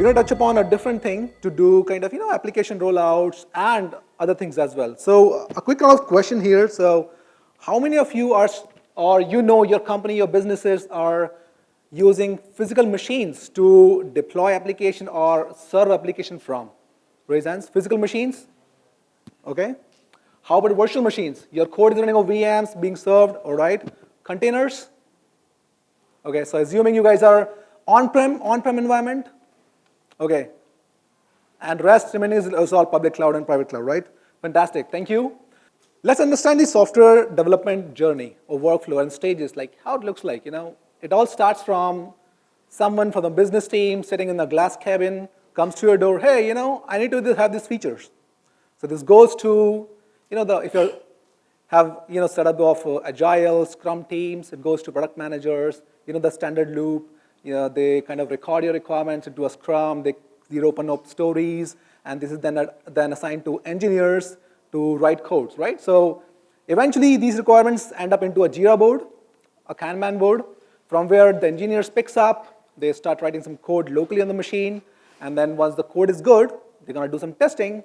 we're going to touch upon a different thing to do kind of, you know, application rollouts and other things as well. So uh, a quick kind of question here. So how many of you are, or you know your company, your businesses are using physical machines to deploy application or serve application from? Raise hands. Physical machines? Okay. How about virtual machines? Your code is running on VMs being served, all right. Containers? Okay, so assuming you guys are on-prem, on-prem environment, okay. And rest remaining is all public cloud and private cloud, right? Fantastic, thank you. Let's understand the software development journey or workflow and stages, like how it looks like, you know. It all starts from someone from the business team sitting in a glass cabin, comes to your door, hey, you know, I need to have these features. So this goes to, you know, the, if you have, you know, setup of uh, agile, scrum teams, it goes to product managers, you know, the standard loop, you know, they kind of record your requirements into a scrum, they, they open up stories, and this is then, then assigned to engineers to write codes, right? So eventually these requirements end up into a Jira board, a Kanban board, from where the engineers picks up, they start writing some code locally on the machine, and then once the code is good, they're gonna do some testing,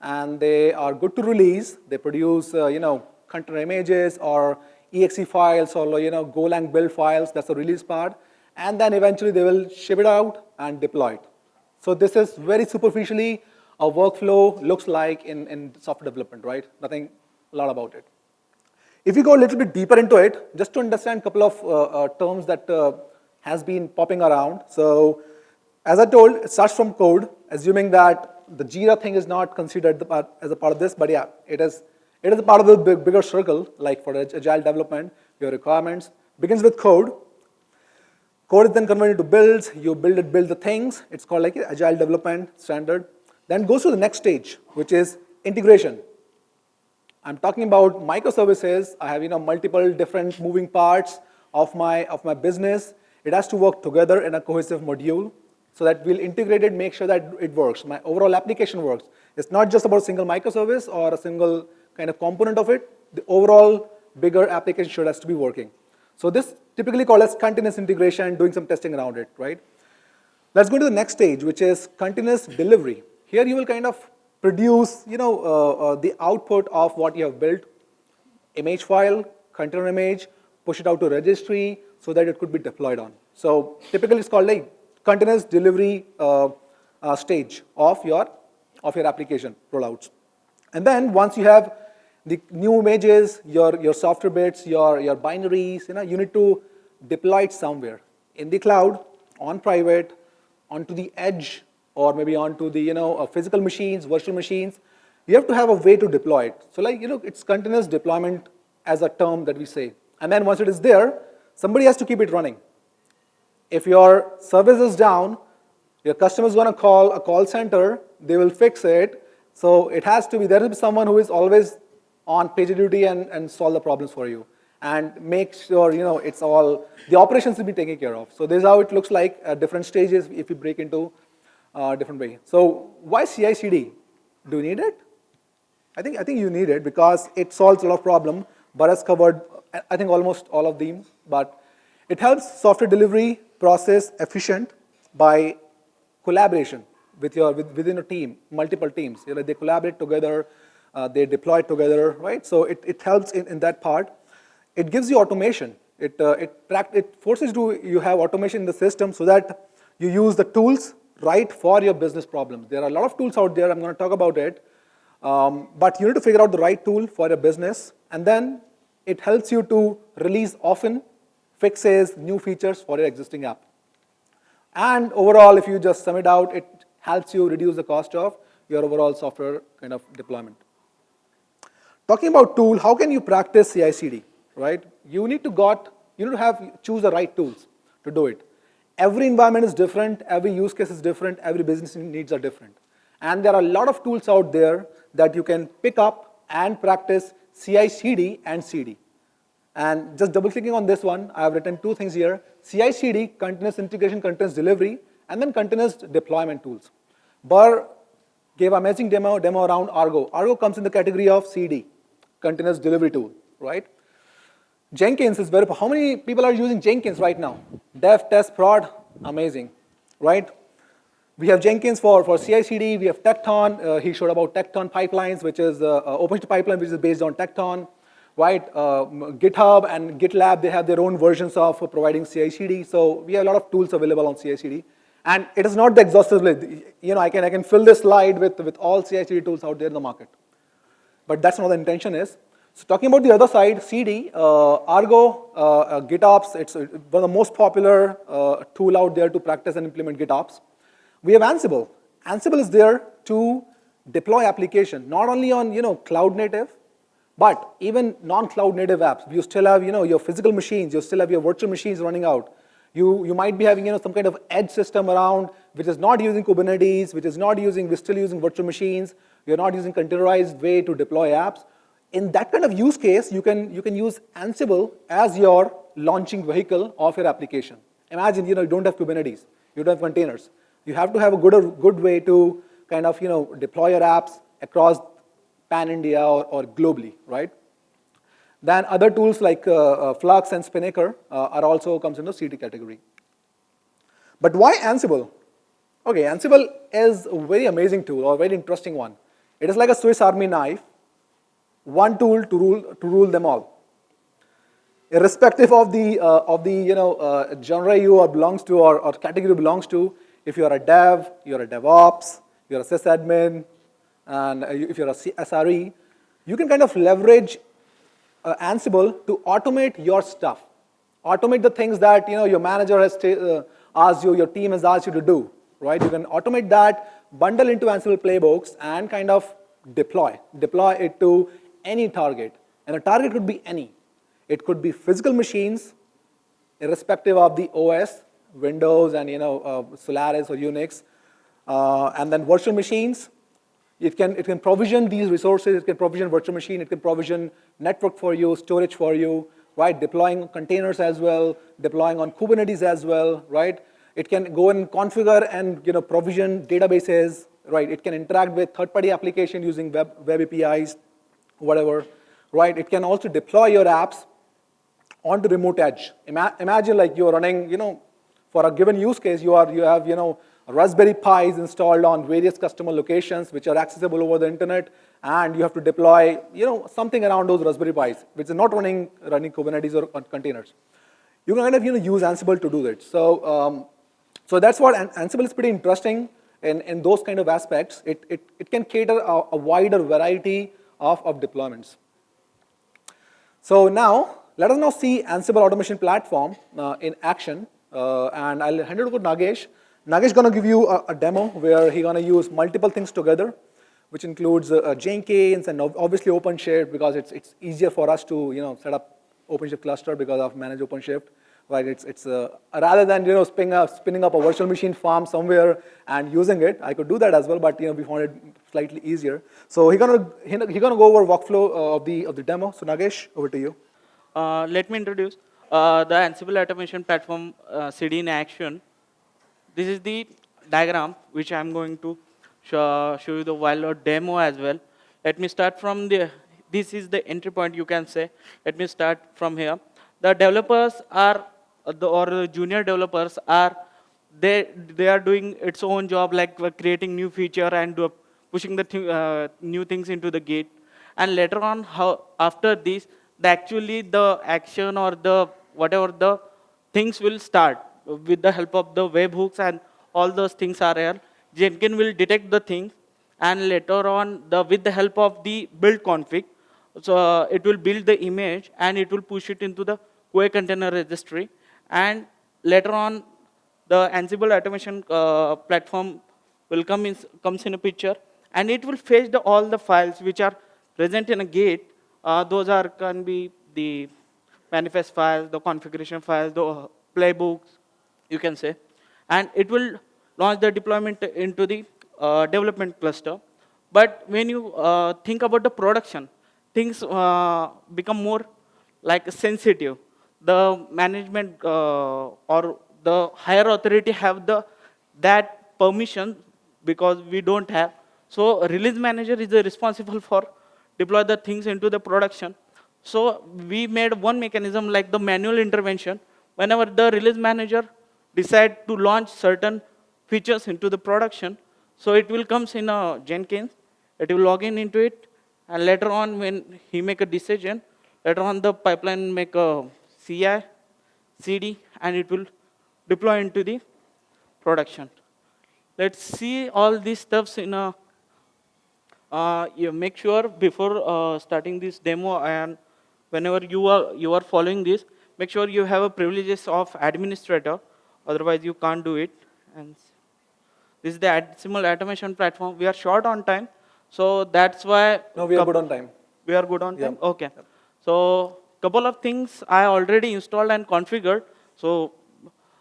and they are good to release. They produce, uh, you know, container images or exe files or, you know, Golang build files, that's the release part, and then eventually they will ship it out and deploy it. So this is very superficially a workflow looks like in, in software development, right? Nothing, a lot about it. If you go a little bit deeper into it, just to understand a couple of uh, uh, terms that uh, has been popping around. So as I told, it starts from code, assuming that the Jira thing is not considered part, as a part of this, but yeah, it is, it is a part of the big, bigger circle, like for agile development, your requirements begins with code. Code is then converted to builds, you build it, build the things, it's called like agile development standard. Then goes to the next stage, which is integration. I'm talking about microservices. I have you know multiple different moving parts of my of my business. It has to work together in a cohesive module so that we'll integrate it, make sure that it works. My overall application works. It's not just about a single microservice or a single kind of component of it. The overall bigger application should has to be working. So this typically called as continuous integration, and doing some testing around it, right? Let's go to the next stage, which is continuous delivery. Here you will kind of produce, you know, uh, uh, the output of what you have built, image file, container image, push it out to registry so that it could be deployed on. So typically it's called like continuous delivery uh, uh, stage of your, of your application rollouts. And then once you have the new images, your, your software bits, your, your binaries, you know, you need to deploy it somewhere in the cloud, on private, onto the edge or maybe onto the, you know, uh, physical machines, virtual machines, you have to have a way to deploy it. So like, you know, it's continuous deployment as a term that we say. And then once it is there, somebody has to keep it running. If your service is down, your customer is going to call a call center, they will fix it. So it has to be, there will be someone who is always on PagerDuty and, and solve the problems for you and make sure, you know, it's all, the operations will be taken care of. So this is how it looks like at different stages if you break into uh, different way. So why CI/CD? Do you need it? I think I think you need it because it solves a lot of problem. Bharat covered I think almost all of them, but it helps software delivery process efficient by collaboration with your with, within a team, multiple teams. You know, they collaborate together, uh, they deploy together, right? So it, it helps in, in that part. It gives you automation. It, uh, it, it forces you, you have automation in the system so that you use the tools right for your business problems. There are a lot of tools out there, I'm going to talk about it, um, but you need to figure out the right tool for your business, and then it helps you to release often fixes, new features for your existing app. And overall, if you just sum it out, it helps you reduce the cost of your overall software kind of deployment. Talking about tool, how can you practice CI/CD, right? You need to got, you need to have choose the right tools to do it. Every environment is different, every use case is different, every business needs are different. And there are a lot of tools out there that you can pick up and practice CI/CD and CD. And just double clicking on this one, I have written two things here, CI/CD, continuous integration, continuous delivery, and then continuous deployment tools. Burr gave amazing demo, demo around Argo. Argo comes in the category of CD, continuous delivery tool, right? Jenkins is very, how many people are using Jenkins right now? Dev, test, prod, amazing, right? We have Jenkins for, for CI/CD. We have Tekton. Uh, he showed about Tekton pipelines, which is uh, uh, OpenShift pipeline, which is based on Tekton, right? Uh, GitHub and GitLab, they have their own versions of providing CI/CD. So we have a lot of tools available on CI/CD. And it is not the exhaustive list. You know, I can, I can fill this slide with, with all CI/CD tools out there in the market. But that's not the intention is. So talking about the other side, CD, uh, Argo, uh, uh, GitOps, it's one of the most popular uh, tool out there to practice and implement GitOps. We have Ansible. Ansible is there to deploy application, not only on you know cloud native, but even non-cloud native apps. You still have you know your physical machines, you still have your virtual machines running out. You, you might be having you know some kind of edge system around which is not using Kubernetes, which is not using, we're still using virtual machines, we're not using containerized way to deploy apps. In that kind of use case, you can, you can use Ansible as your launching vehicle of your application. Imagine you know you don't have Kubernetes, you don't have containers. You have to have a good, good way to kind of, you know, deploy your apps across pan-India or, or globally, right? Then other tools like uh, uh, Flux and Spinnaker uh, are also comes in the CD category. But why Ansible? Okay, Ansible is a very amazing tool or very interesting one. It is like a Swiss army knife, one tool to rule, to rule them all. Irrespective of the, uh, of the you know, uh, genre you or belongs to or, or category belongs to, if you're a dev, you're a DevOps, you're a sysadmin, and if you're a SRE, you can kind of leverage uh, Ansible to automate your stuff. Automate the things that you know your manager has uh, asked you, your team has asked you to do, right? You can automate that, bundle into Ansible playbooks, and kind of deploy. Deploy it to any target. And a target could be any. It could be physical machines, irrespective of the OS, Windows and you know uh, Solaris or Unix, uh, and then virtual machines. It can it can provision these resources. It can provision virtual machine. It can provision network for you, storage for you, right? Deploying containers as well, deploying on Kubernetes as well, right? It can go and configure and you know provision databases, right? It can interact with third-party application using web web APIs, whatever, right? It can also deploy your apps onto remote edge. Ima imagine like you're running, you know, for a given use case, you, are, you have you know, Raspberry Pis installed on various customer locations which are accessible over the internet, and you have to deploy you know, something around those Raspberry Pis, which is not running, running Kubernetes or containers. You can kind of you know, use Ansible to do that. So, um, so that's what Ansible is pretty interesting in, in those kind of aspects. It, it, it can cater a, a wider variety of, of deployments. So now, let us now see Ansible Automation Platform uh, in action. Uh, and I'll hand it over to Nagesh. Nagesh is going to give you a, a demo where he's going to use multiple things together, which includes uh, Jenkins and obviously OpenShift because it's, it's easier for us to you know, set up OpenShift cluster because of manage OpenShift. Right, it's, it's uh, rather than you know spinning up, spinning up a virtual machine farm somewhere and using it, I could do that as well, but you know we found it slightly easier. So he's gonna he's gonna go over workflow uh, of the of the demo. So Nagesh, over to you. Uh, let me introduce uh, the Ansible automation platform uh, CD in action. This is the diagram which I'm going to show, show you the while demo as well. Let me start from the, this is the entry point you can say. Let me start from here. The developers are, uh, the, or the junior developers are, they, they are doing its own job like creating new feature and pushing the th uh, new things into the gate. And later on, how after this, the actually the action or the whatever the things will start with the help of the webhooks and all those things are here. Jenkins will detect the things and later on the with the help of the build config, so uh, it will build the image and it will push it into the QA container registry and later on the Ansible automation uh, platform will come in, comes in a picture and it will fetch the, all the files which are present in a gate uh, those are can be the manifest files, the configuration files, the playbooks, you can say. And it will launch the deployment into the uh, development cluster. But when you uh, think about the production, things uh, become more like sensitive. The management uh, or the higher authority have the that permission because we don't have. So release manager is responsible for deploy the things into the production. So we made one mechanism like the manual intervention. Whenever the release manager decide to launch certain features into the production. So it will comes in a Jenkins, it will log in into it, and later on when he make a decision, later on the pipeline make a CI, CD, and it will deploy into the production. Let's see all these stuffs in a, uh, you make sure before uh, starting this demo and whenever you are, you are following this, make sure you have a privileges of administrator, otherwise you can't do it. And this is the Ansible automation platform. We are short on time, so that's why. No, we are good on time. We are good on Yeah. time? Okay. So couple of things I already installed and configured. So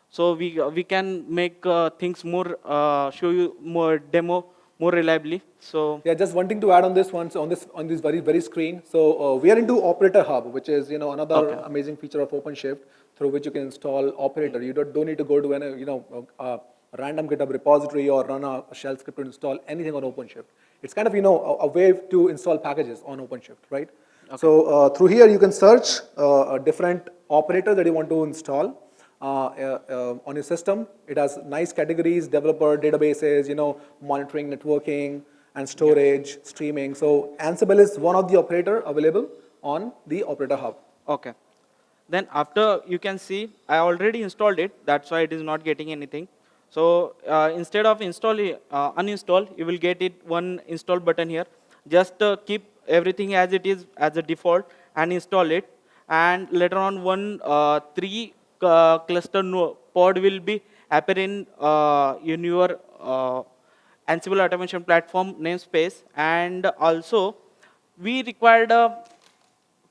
so we we can make uh, things more uh, show you more demo more reliably. So Yeah, just one thing to add on this one, so on this on this very very screen. So uh, we are into Operator Hub, which is you know another Okay. amazing feature of OpenShift through which you can install Operator. You don't, don't need to go to any you know a, a random GitHub repository or run a, a shell script to install anything on OpenShift. It's kind of you know a, a way to install packages on OpenShift, right? So uh, through here you can search uh, a different operator that you want to install uh, uh, uh, on your system. It has nice categories, developer, databases, you know, monitoring, networking, and storage, streaming. So Ansible is one of the operator available on the Operator Hub. okay. Then after you can see I already installed it. That's why it is not getting anything. So uh, instead of install uh, uninstall, you will get it one install button here. Just uh, keep everything as it is as a default and install it. And later on, one uh, three uh, cluster pod will be appear in uh, in your uh, Ansible automation platform namespace. And also, we required a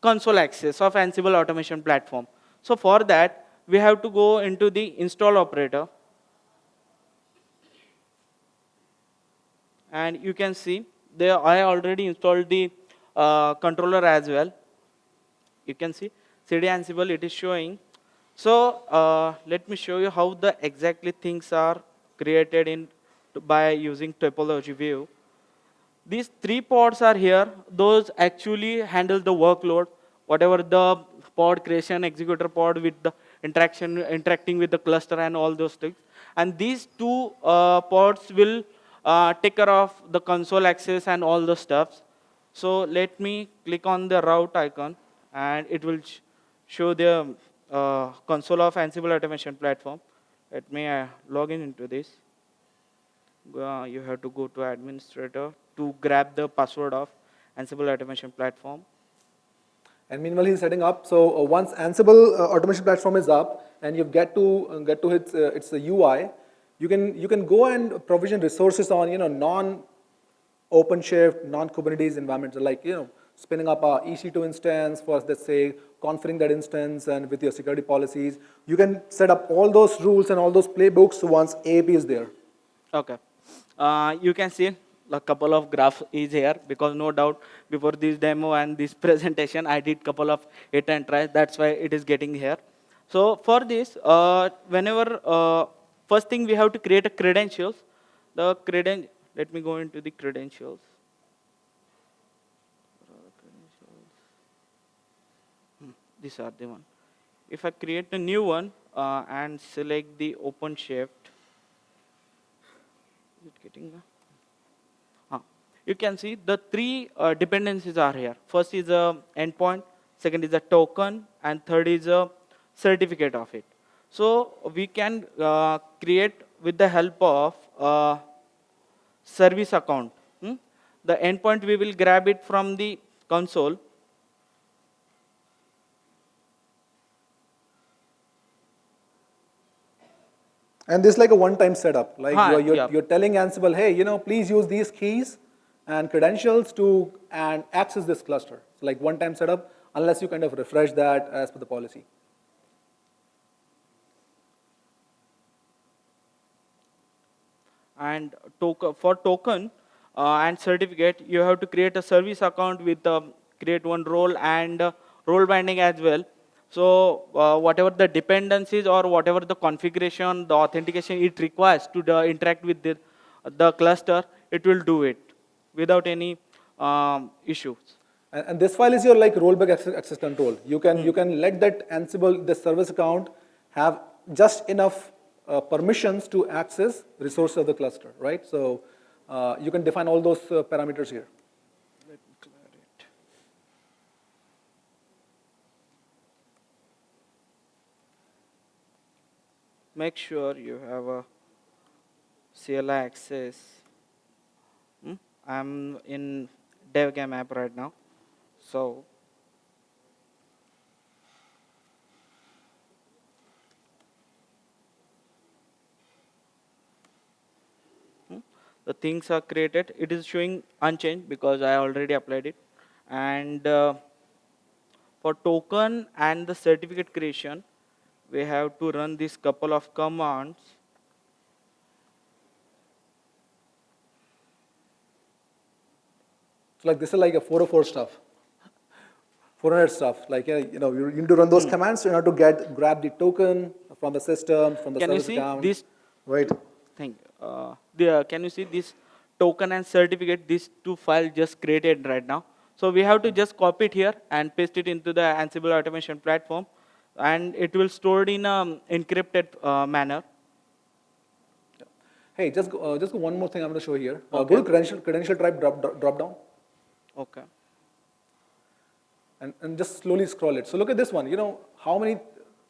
console access of Ansible automation platform. So for that, we have to go into the install operator. And you can see there I already installed the uh, controller as well. You can see CD Ansible it is showing. So uh, let me show you how the exactly things are created in by using topology view. These three pods are here. Those actually handle the workload, whatever the pod creation executor pod with the interaction, interacting with the cluster and all those things. And these two uh, pods will uh, take care of the console access and all the stuffs. So let me click on the route icon and it will show the uh, console of Ansible automation platform. Let me uh, log in into this uh, you have to go to administrator to grab the password of Ansible automation platform. And meanwhile, he's setting up. So uh, once Ansible uh, automation platform is up, and you get to uh, get to its its UI, you can you can go and provision resources on you know non OpenShift, non Kubernetes environments, like you know spinning up a EC2 instance for let's say configuring that instance and with your security policies. You can set up all those rules and all those playbooks once AAP is there. Okay. Uh, you can see a couple of graphs is here because no doubt before this demo and this presentation I did couple of hit and tries. That's why it is getting here. So for this, uh, whenever uh, first thing we have to create a credentials. The creden. Let me go into the credentials. Hmm, These are the one. If I create a new one uh, and select the OpenShift, is it getting the? Ah, you can see the three uh, dependencies are here. First is a endpoint, second is a token, and third is a certificate of it. So we can uh, create with the help of uh, service account. hmm? The endpoint we will grab it from the console. And this is like a one-time setup. Like you're, you're, yeah. you're telling Ansible, hey, you know, please use these keys and credentials to and access this cluster. So like one-time setup, unless you kind of refresh that as per the policy. And token for token uh, and certificate you have to create a service account with um, create one role and uh, role binding as well. So uh, whatever the dependencies or whatever the configuration the authentication it requires to the interact with the, the cluster it will do it without any um, issues. And, and this file is your like role-based access, access control. You can you can let that Ansible the service account have just enough uh, permissions to access resources of the cluster, right? So uh, you can define all those uh, parameters here. Make sure you have a CLI access. Hmm? I'm in DevGame app right now. So Hmm? The things are created it is showing unchanged because i already applied it. And uh, for token and the certificate creation we have to run this couple of commands. So like this is like a 404 stuff. 400 stuff, like, you know, you need to run those commands in order to get, grab the token from the system, from the can you service see account. this? Right, thing uh, the, can you see this token and certificate? These two files just created right now. So we have to just copy it here and paste it into the ansible automation platform. And it will store it in an encrypted uh, manner. Hey, just, go- uh, just go one more thing I'm gonna show here. Uh, Go to credential, credential type drop, drop down. okay. And, and just slowly scroll it. So look at this one, you know, how many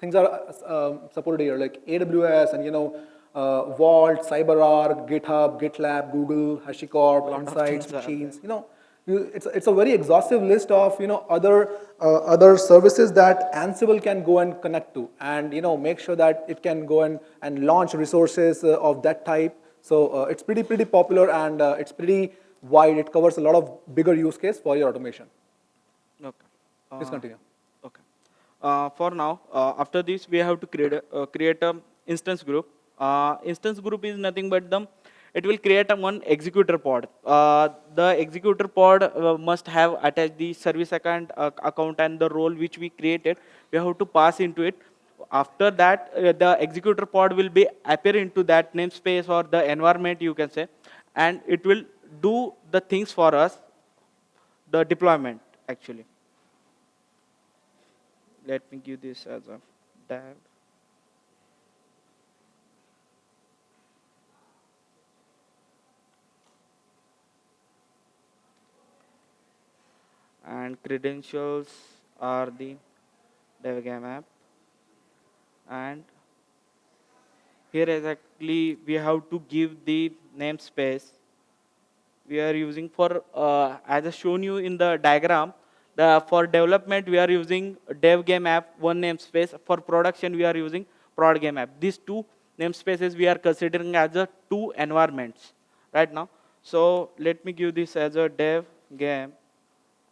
things are uh, um, supported here, like AWS and, you know, uh, Vault, CyberArk, GitHub, GitLab, Google, HashiCorp, Insights, Machines, you know, you, it's, it's a very exhaustive list of, you know, other, uh, other services that Ansible can go and connect to and, you know, make sure that it can go and, and launch resources uh, of that type. So uh, it's pretty, pretty popular and uh, it's pretty wide. It covers a lot of bigger use case for your automation. okay Please Uh, continue. Okay. Uh, for now, uh, after this, we have to create a, uh, create a instance group. Uh, instance group is nothing but the, it will create a one executor pod. Uh, the executor pod uh, must have attached the service account, uh, account and the role which we created. We have to pass into it. After that, uh, the executor pod will be appear into that namespace or the environment you can say, and it will do the things for us, the deployment actually let me give this as a div and credentials are the devgame app. And here exactly we have to give the namespace. We are using for uh, as I shown you in the diagram the for development we are using dev game app one namespace. For production we are using prod game app. These two namespaces we are considering as a two environments right now. So let me give this as a dev game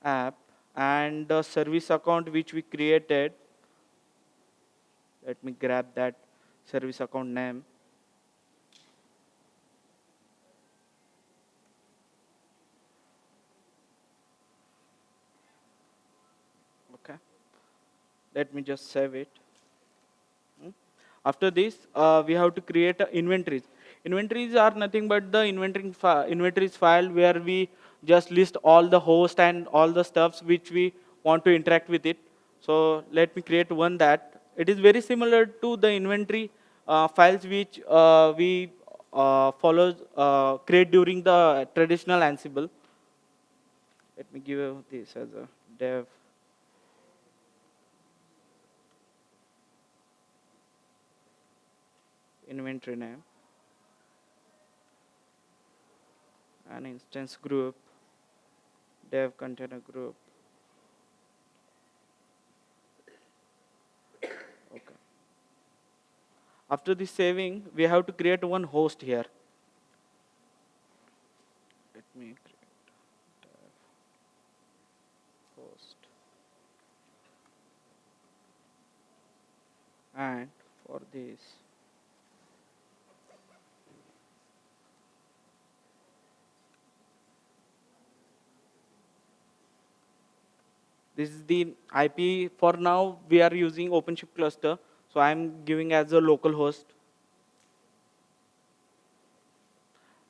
app and the service account which we created. Let me grab that service account name. Okay. Let me just save it. Hmm. after this uh, we have to create inventories. Inventories are nothing but the inventory fi- inventories file where we just list all the host and all the stuffs which we want to interact with it. So let me create one that. It is very similar to the inventory uh, files which uh, we uh, follow uh, create during the traditional ansible. Let me give this as a dev. Inventory name. An instance group dev container group. Okay. After the saving we have to create one host here. Let me create dev host. And for this This is the IP. For now, we are using OpenShift cluster. So I'm giving as a local host.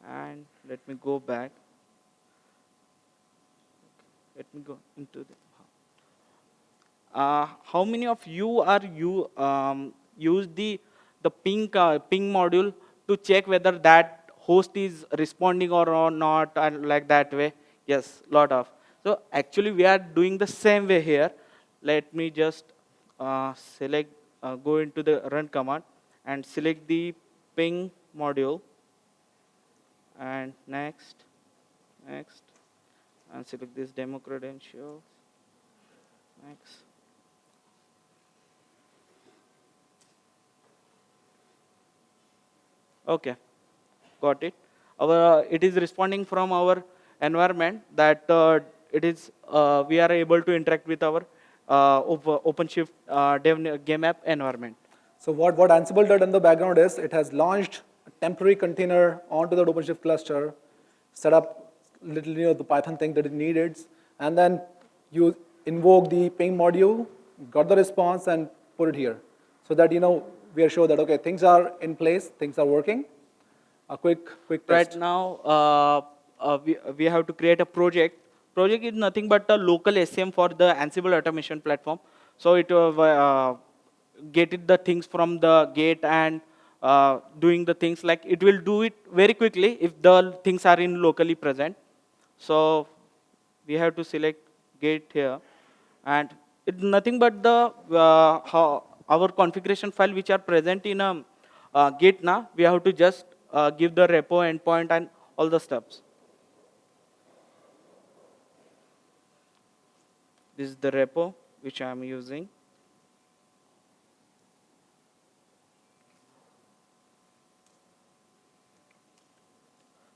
And let me go back. Let me go into the. Uh, how many of you are you um, use the the ping, uh, ping module to check whether that host is responding or, or not and like that way. Yes, lot of. So actually we are doing the same way here. Let me just uh, select, uh, go into the run command and select the ping module and next, next, and select this demo credentials, next. Okay, got it. Our, it is responding from our environment that uh, it is, uh, we are able to interact with our uh, OpenShift uh, dev game app environment. So what, what Ansible did in the background is it has launched a temporary container onto the OpenShift cluster, set up little, you know, the Python thing that it needed, and then you invoke the ping module, got the response, and put it here. So that, you know, we are sure that, okay, things are in place, things are working. A quick, quick test. Right now, uh, uh, we, we have to create a project. Project is nothing but a local SCM for the Ansible automation platform. So it uh, uh, get the things from the gate and uh, doing the things like it will do it very quickly if the things are in locally present. So we have to select gate here and it's nothing but the uh, how our configuration file which are present in a uh, git now we have to just uh, give the repo endpoint and all the steps this is the repo which i am using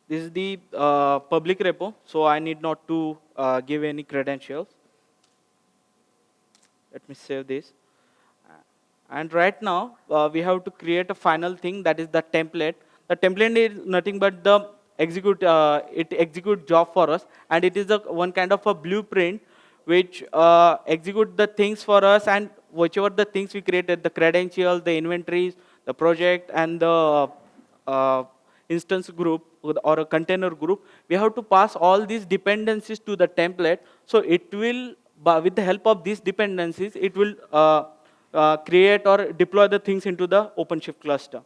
this is the uh, public repo so i need not to uh, give any credentials let me save this and right now, uh, we have to create a final thing that is the template. The template is nothing but the execute, uh, it execute job for us. And it is a, one kind of a blueprint which uh, execute the things for us and whichever the things we created, the credentials, the inventories, the project, and the uh, instance group or a container group, we have to pass all these dependencies to the template. So it will, with the help of these dependencies, it will uh, uh, create or deploy the things into the OpenShift cluster.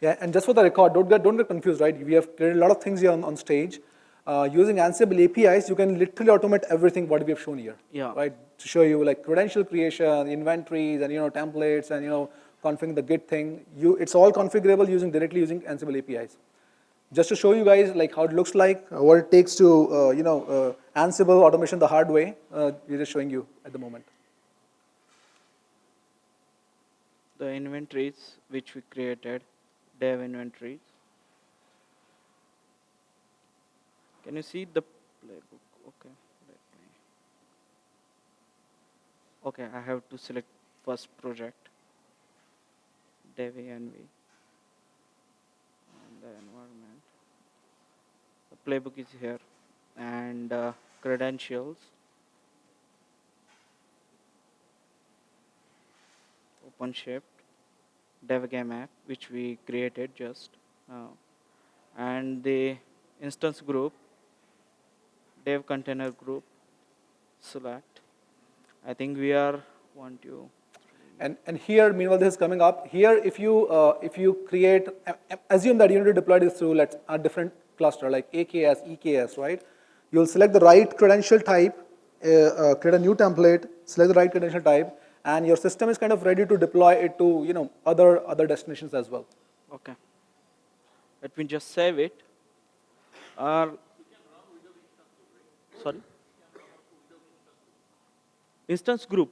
Yeah, and just for the record, don't get, don't get confused, right? We have created a lot of things here on, on stage. Uh, using Ansible APIs, you can literally automate everything what we have shown here. Yeah. Right? To show you like credential creation, inventories, and you know templates, and you know configuring the Git thing. You, it's all configurable using directly using Ansible APIs. Just to show you guys like how it looks like, uh, what it takes to uh, you know uh, Ansible automation the hard way. Uh, we're just showing you at the moment. the inventories which we created, dev inventories. Can you see the playbook? Okay. Okay, I have to select first project, dev env, and the environment. The playbook is here, and uh, credentials. OpenShift DevGame app which we created just now and the instance group dev container group select i think we are one two and, and here, meanwhile, this is coming up. Here, if you, uh, if you create, assume that you need to deploy this through let's, a different cluster like AKS, EKS, right? You'll select the right credential type, uh, uh, create a new template, select the right credential type, and your system is kind of ready to deploy it to you know other other destinations as well. Okay. Let me just save it. Uh, sorry. Instance group.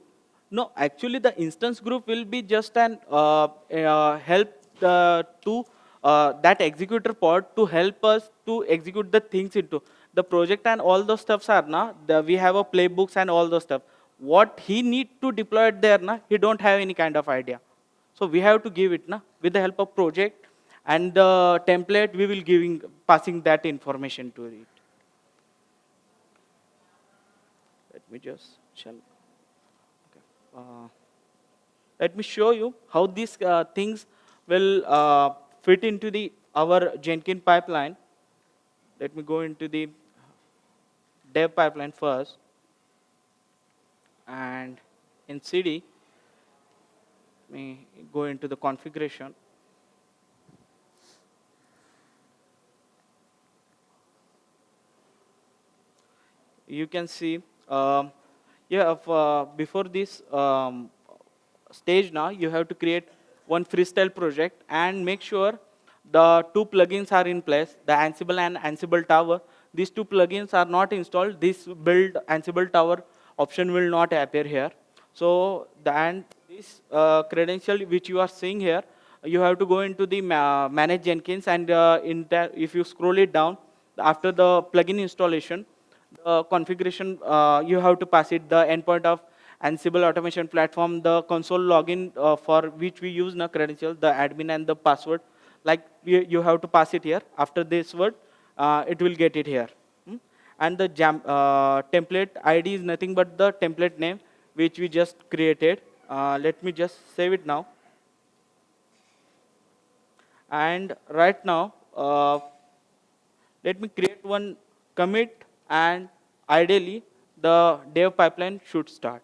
No, actually the instance group will be just an uh, uh, help uh, to uh, that executor pod to help us to execute the things into the project and all those stuffs are now we have a playbooks and all those stuff what he need to deploy it there, na, he don't have any kind of idea. So we have to give it na, with the help of project and the template, we will giving passing that information to it. Let just shall. Okay. Uh, let me show you how these uh, things will uh, fit into the our Jenkins pipeline. Let me go into the dev pipeline first and in CD, let me go into the configuration. You can see, um, yeah, uh, before this um, stage now, you have to create one freestyle project and make sure the two plugins are in place, the Ansible and Ansible Tower. These two plugins are not installed. This build Ansible Tower option will not appear here. So, the, and this uh, credential which you are seeing here, you have to go into the ma manage Jenkins and uh, in if you scroll it down, after the plugin installation, the configuration, uh, you have to pass it the endpoint of Ansible automation platform, the console login uh, for which we use the credential, the admin and the password. Like you, have to pass it here. After this word, uh, it will get it here. Hmm? And the jam, template ID is nothing but the template name which we just created. Let me just save it now. And right now, uh, let me create one commit and ideally the dev pipeline should start.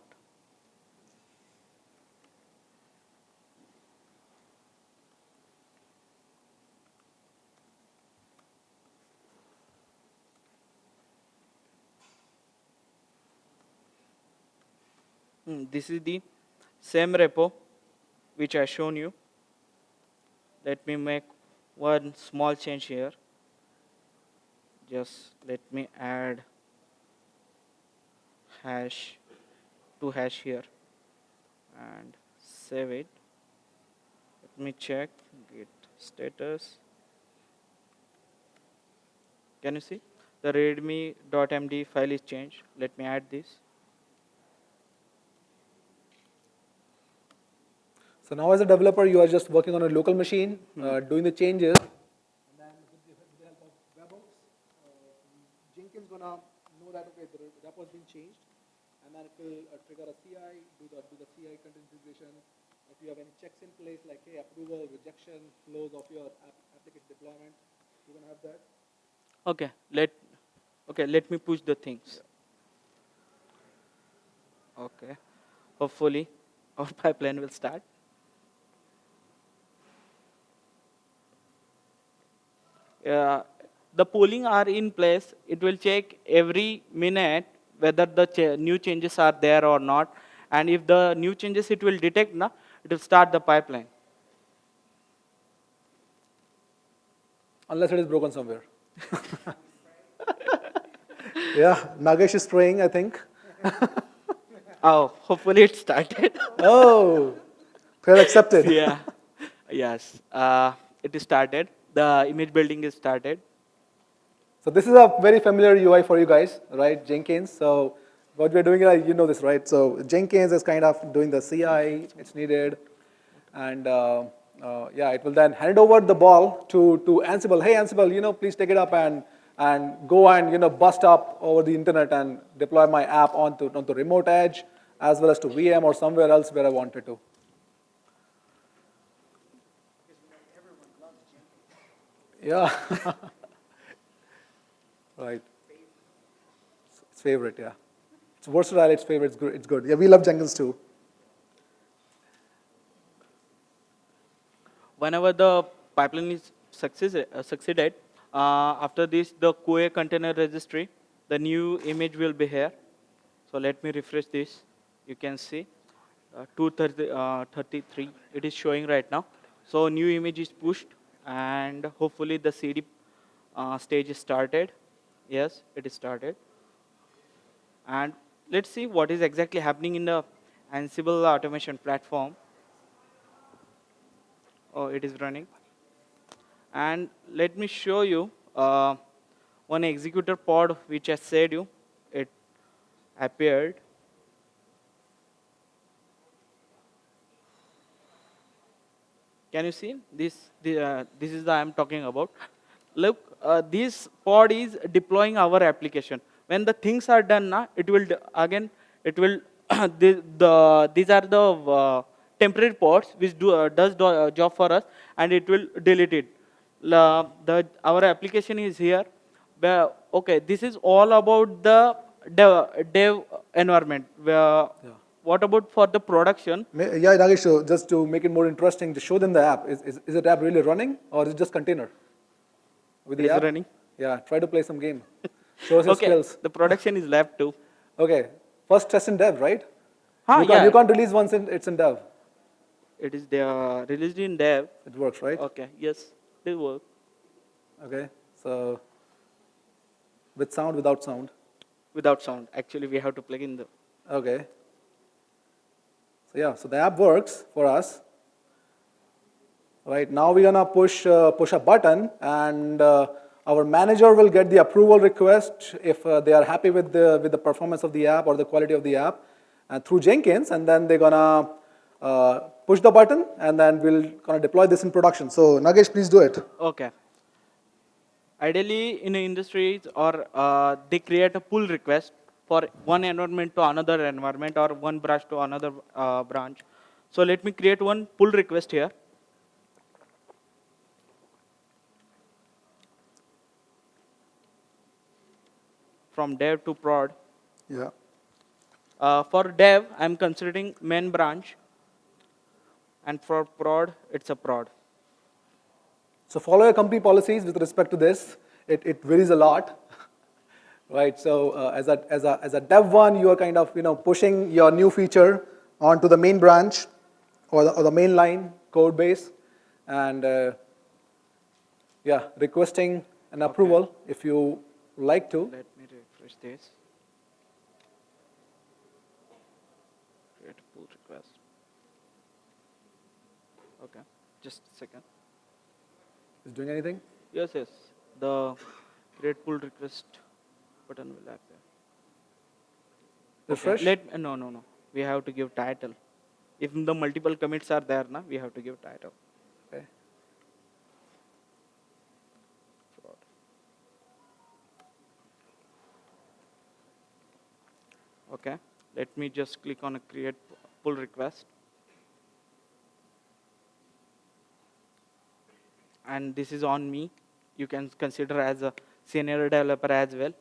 Hmm, This is the same repo which I shown you. Let me make one small change here. Just let me add hash to hash here and save it. Let me check git status. Can you see? The readme.md file is changed. Let me add this. So now as a developer, you are just working on a local machine, uh, doing the changes. And then with the, with the help of webhooks, uh, Jenkins gonna know that, okay, the repo has been changed. And then it will uh, trigger a CI, do the, do the CI continuous integration. If you have any checks in place, like, hey, approval, rejection, flows of your app, application deployment, you're gonna have that. Okay, let okay, let me push the things. Okay. Hopefully our pipeline will start. Uh, the polling are in place. It will check every minute whether the cha new changes are there or not. And if the new changes it will detect, na, it will start the pipeline. Unless it is broken somewhere. yeah, Nagesh is praying, I think. Oh, hopefully it started. Oh, prayer accepted. yeah. Yes. Uh, it is started. The image building is started. So this is a very familiar UI for you guys, right? Jenkins. So what we're doing, you know this, right? So Jenkins is kind of doing the CI, it's needed. And uh, uh, yeah, it will then hand over the ball to, to Ansible. Hey, Ansible, you know, please take it up and, and go and, you know, bust up over the internet and deploy my app onto, onto remote edge as well as to VM or somewhere else where I wanted to. Yeah. right. It's favorite, yeah. It's versatile, it's favorite, it's good, it's good. Yeah, we love Jenkins too. Whenever the pipeline is success, uh, succeeded, uh, after this, the QA container registry, the new image will be here. So let me refresh this. You can see uh, 233, it is showing right now. So new image is pushed and hopefully the CD uh, stage is started. Yes, it is started. And let's see what is exactly happening in the Ansible automation platform. Oh, it is running. And let me show you uh, one executor pod which I said you, it appeared. Can you see this? The, uh, this is the I'm talking about. Look, uh, this pod is deploying our application. When the things are done, na, it will again it will the, the these are the uh, temporary pods which do uh, does do, uh, job for us, and it will delete it. La, the our application is here. Where, okay, this is all about the dev, dev environment. Where, Yeah. what about for the production? Yeah, Nagesh, so just to make it more interesting, to show them the app. Is, is, is the app really running or is it just container? With the app? running. Yeah, try to play some game. Show us your okay, skills. the production is left too. Okay, first test in dev, right? Huh, you, can't, yeah. you can't release once in, it's in dev. It is there, released in dev. It works, right? Okay, yes, it work. Okay, so with sound, without sound. Without sound. Actually, we have to plug in the. Okay. So yeah, so the app works for us. Right now we're gonna push uh, push a button, and uh, our manager will get the approval request if uh, they are happy with the with the performance of the app or the quality of the app, and through Jenkins, and then they're gonna uh, push the button, and then we'll gonna deploy this in production. So Nagesh, please do it. Okay. Ideally, in industries or uh, they create a pull request for one environment to another environment or one branch to another uh, branch. So let me create one pull request here. From dev to prod. Yeah. Uh, for dev, I'm considering main branch. And for prod, it's a prod. So follow your company policies with respect to this. It, it varies a lot, right? So uh, as, a, as, a, as a dev one, you are kind of you know pushing your new feature onto the main branch or the, or the main line code base, and uh, yeah, requesting an approval if you like to. Let refresh this. Create a pull request. Okay, just a second. Is doing anything? Yes, yes. The create pull request button will appear. Okay, Refresh. Let no no no. We have to give title. If the multiple commits are there, na, we have to give title. Okay, let me just click on a create pull request. And this is on me. You can consider as a senior developer as well.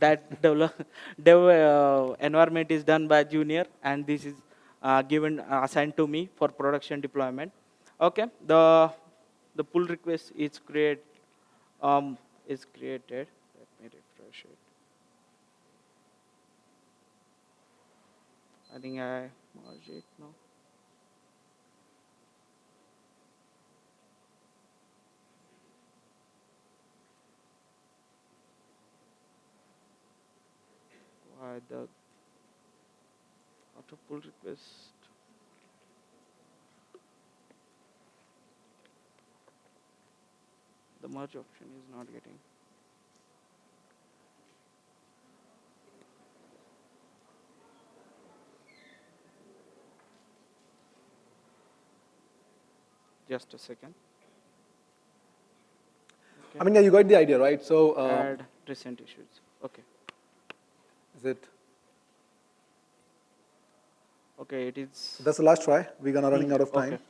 That develop, dev uh, environment is done by junior and this is uh, given uh, assigned to me for production deployment. Okay, the the pull request is create um, is created. Let me refresh it. I think I merged it now. Why the auto pull request? The merge option is not getting. Just a second. I mean, yeah, you got the idea, right? So uh, Add recent issues. Okay. is it? Okay, it is. That's the last try. We're gonna running out of time. Okay.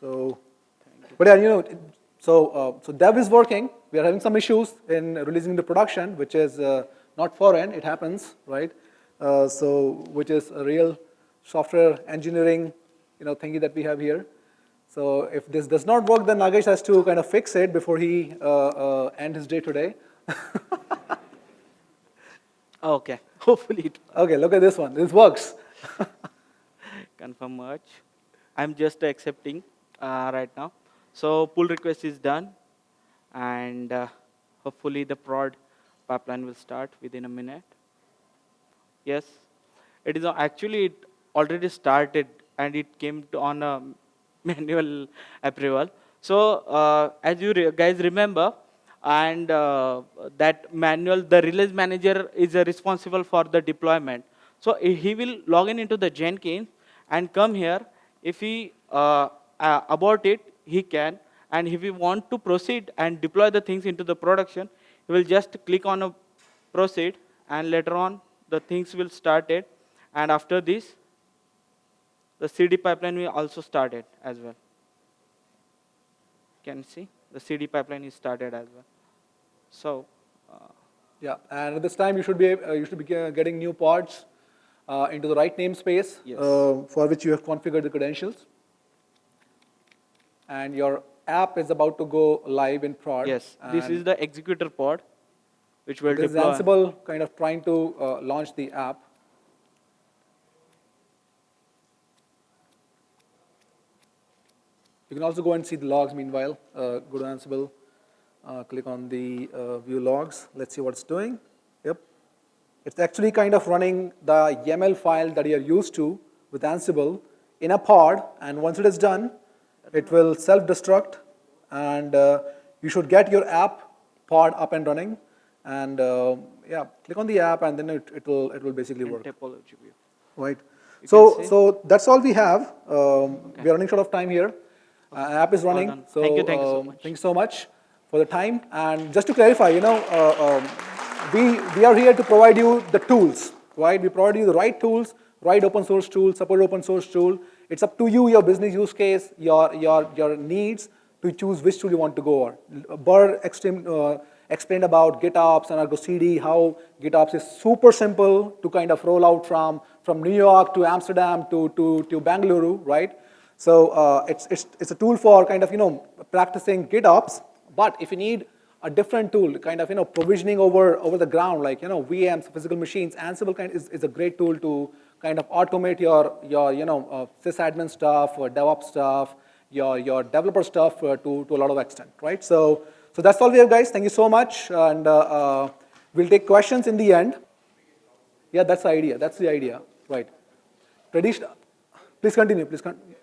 So. Thank you. But yeah, you know, it- so, uh, so dev is working. We are having some issues in releasing the production, which is uh, not foreign. It happens, right? Uh, so, which is a real software engineering, you know, thingy that we have here. So, if this does not work, then Nagesh has to kind of fix it before he uh, uh, end his day today. Okay. Hopefully it works. okay, look at this one. This works. confirm merge. I'm just accepting uh, right now. So pull request is done, and uh, hopefully the prod pipeline will start within a minute. Yes, it is actually it already started, and it came to on a manual approval. So uh, as you re- guys remember, and uh, that manual, the release manager is uh, responsible for the deployment. So he will log in into the Jenkins and come here. If he uh, uh, abort it, he can. And if he want to proceed and deploy the things into the production, he will just click on a proceed, and later on the things will start it. And after this, the CD pipeline we also started as well. Can you see the CD pipeline is started as well. So. Uh, Yeah, and at this time you should be uh, you should be getting new pods uh, into the right namespace Yes. uh, for which you have configured the credentials. And your app is about to go live in prod. Yes, this is the executor pod, which will This is. Ansible kind of trying to uh, launch the app. You can also go and see the logs meanwhile. Uh, go to Ansible, uh, click on the uh, view logs. Let's see what it's doing. Yep. It's actually kind of running the YAML file that you're used to with Ansible in a pod, and once it is done, it will self-destruct, and uh, you should get your app pod up and running. And uh, yeah, click on the app, and then it, it will it will basically in work. topology view. Right. You So, so that's all we have. Um, We are running short of time here. Uh, app is running. done. So, Thank you, thank you so um, much. Thank you so much for the time. And just to clarify, you know, uh, um, we, we are here to provide you the tools, right? We provide you the right tools, right open source tool, support open source tool. It's up to you, your business use case, your, your, your needs to choose which tool you want to go on. Burr extreme, uh, explained about GitOps and Argo CD, how GitOps is super simple to kind of roll out from, from New York to Amsterdam to, to, to Bangalore, right? So uh, it's, it's, it's a tool for kind of, you know, practicing GitOps, but if you need a different tool, kind of, you know, provisioning over, over the ground, like, you know, VMs, physical machines, Ansible kind is, is a great tool to kind of automate your, your you know, uh, sysadmin stuff or DevOps stuff, your, your developer stuff uh, to, to a lot of extent, right? So, so that's all we have, guys. Thank you so much. And uh, uh, we'll take questions in the end. Yeah, that's the idea. That's the idea, right? Traditional. Please continue. Please continue.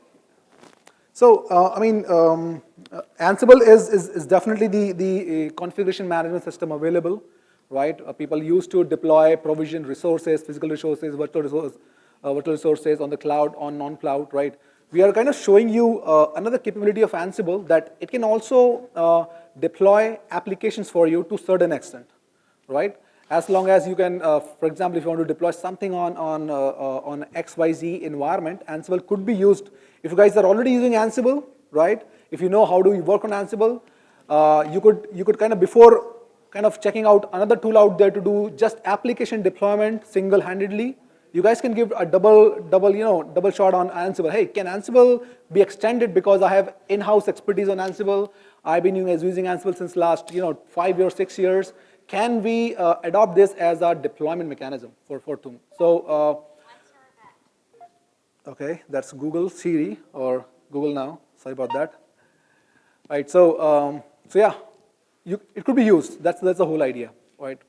So, uh, I mean, um, uh, Ansible is, is, is definitely the, the uh, configuration management system available, right? Uh, people used to deploy, provision resources, physical resources, virtual, resource, virtual resources on the cloud, on non-cloud, right? We are kind of showing you another capability of Ansible that it can also deploy applications for you to certain extent, right? As long as you can, uh, for example, if you want to deploy something on, on, uh, on XYZ environment, Ansible could be used. If you guys are already using Ansible, right? If you know how to work on Ansible, uh, you, could, you could kind of, before kind of checking out another tool out there to do just application deployment single-handedly, you guys can give a double, double, you know, double shot on Ansible. Hey, can Ansible be extended because I have in-house expertise on Ansible? I've been using Ansible since last, you know, five years, six years. Can we uh, adopt this as our deployment mechanism for Fortum? So, uh, okay, that's Google Siri or Google Now. Sorry about that. Right. So, um, so yeah, you, it could be used. That's that's the whole idea, right?